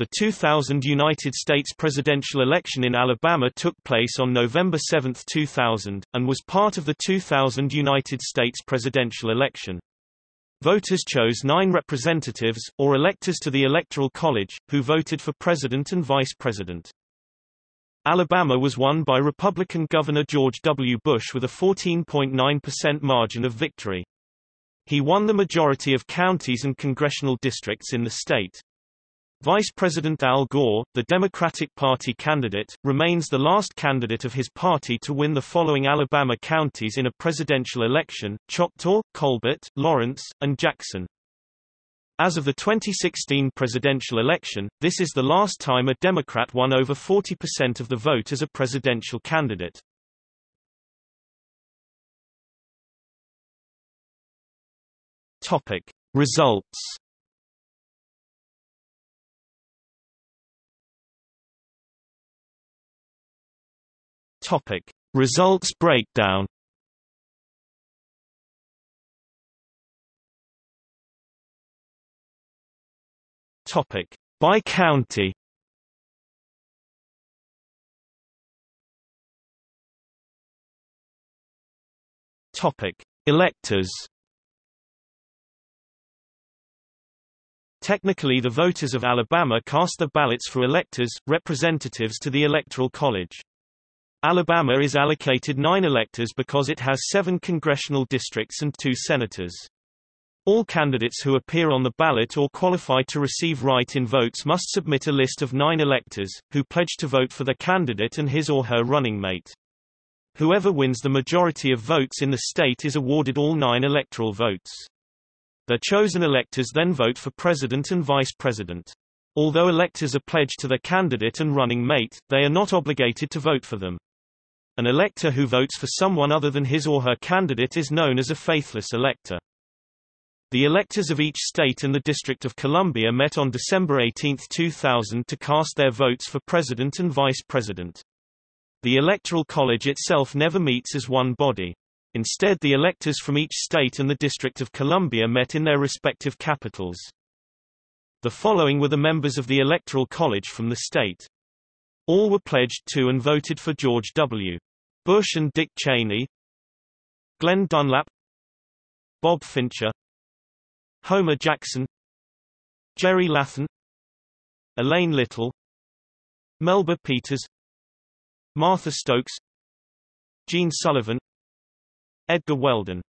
The 2000 United States presidential election in Alabama took place on November 7, 2000, and was part of the 2000 United States presidential election. Voters chose nine representatives, or electors to the Electoral College, who voted for president and vice president. Alabama was won by Republican Governor George W. Bush with a 14.9% margin of victory. He won the majority of counties and congressional districts in the state. Vice President Al Gore, the Democratic Party candidate, remains the last candidate of his party to win the following Alabama counties in a presidential election, Choctaw, Colbert, Lawrence, and Jackson. As of the 2016 presidential election, this is the last time a Democrat won over 40% of the vote as a presidential candidate. Topic. Results Topic: Results breakdown. Topic: By county. Topic: Electors. Technically the voters of Alabama cast their ballots for electors, representatives to the Electoral College. Alabama is allocated nine electors because it has seven congressional districts and two senators. All candidates who appear on the ballot or qualify to receive write-in votes must submit a list of nine electors, who pledge to vote for the candidate and his or her running mate. Whoever wins the majority of votes in the state is awarded all nine electoral votes. The chosen electors then vote for president and vice president. Although electors are pledged to their candidate and running mate, they are not obligated to vote for them. An elector who votes for someone other than his or her candidate is known as a faithless elector. The electors of each state and the District of Columbia met on December 18, 2000 to cast their votes for president and vice president. The Electoral College itself never meets as one body. Instead the electors from each state and the District of Columbia met in their respective capitals. The following were the members of the Electoral College from the state. All were pledged to and voted for George W. Bush and Dick Cheney Glenn Dunlap Bob Fincher Homer Jackson Jerry Latham Elaine Little Melba Peters Martha Stokes Gene Sullivan Edgar Weldon